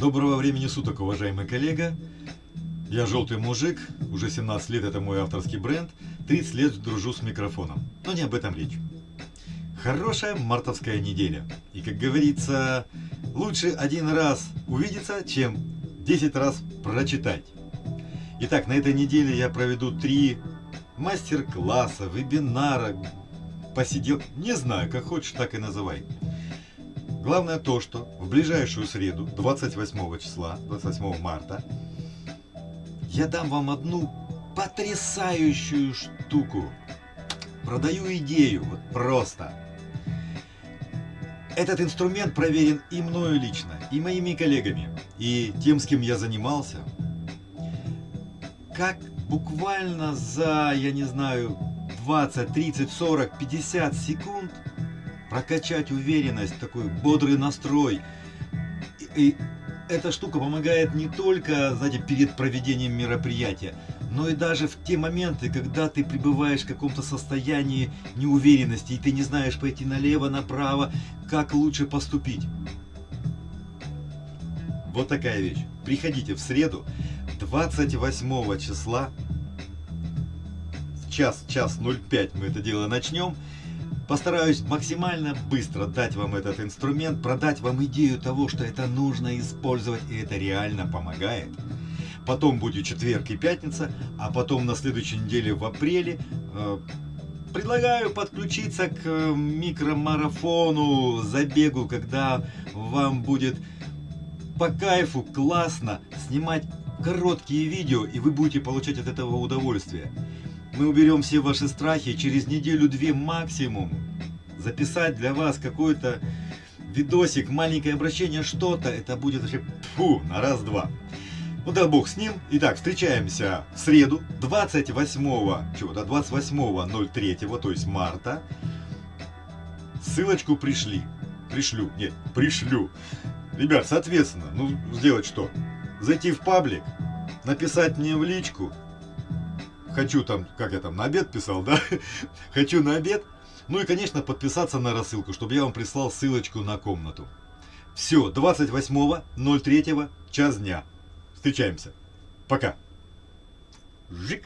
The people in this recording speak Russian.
Доброго времени суток, уважаемый коллега. Я желтый мужик, уже 17 лет это мой авторский бренд, 30 лет дружу с микрофоном. Но не об этом речь. Хорошая мартовская неделя. И как говорится, лучше один раз увидеться, чем 10 раз прочитать. Итак, на этой неделе я проведу три мастер-класса, вебинара, посидел, не знаю, как хочешь, так и называй. Главное то, что в ближайшую среду, 28 числа, 28 марта, я дам вам одну потрясающую штуку. Продаю идею, вот просто. Этот инструмент проверен и мною лично, и моими коллегами, и тем, с кем я занимался. Как буквально за, я не знаю, 20, 30, 40, 50 секунд прокачать уверенность, такой бодрый настрой. И, и эта штука помогает не только, знаете, перед проведением мероприятия, но и даже в те моменты, когда ты пребываешь в каком-то состоянии неуверенности, и ты не знаешь пойти налево, направо, как лучше поступить. Вот такая вещь. Приходите в среду, 28 числа, час, час 05 мы это дело начнем. Постараюсь максимально быстро дать вам этот инструмент, продать вам идею того, что это нужно использовать и это реально помогает. Потом будет четверг и пятница, а потом на следующей неделе в апреле э, предлагаю подключиться к э, микромарафону, забегу, когда вам будет по кайфу классно снимать короткие видео и вы будете получать от этого удовольствие. Мы уберем все ваши страхи через неделю-две максимум. Записать для вас какой-то видосик, маленькое обращение, что-то, это будет вообще фу, на раз-два. Ну да бог с ним. Итак, встречаемся в среду, 28 чего-то, 28.03, то есть марта. Ссылочку пришли. Пришлю, нет, пришлю. Ребят, соответственно, ну сделать что? Зайти в паблик, написать мне в личку, хочу там, как я там, на обед писал, да? хочу на обед. Ну и, конечно, подписаться на рассылку, чтобы я вам прислал ссылочку на комнату. Все, 28.03, час дня. Встречаемся. Пока. Жик.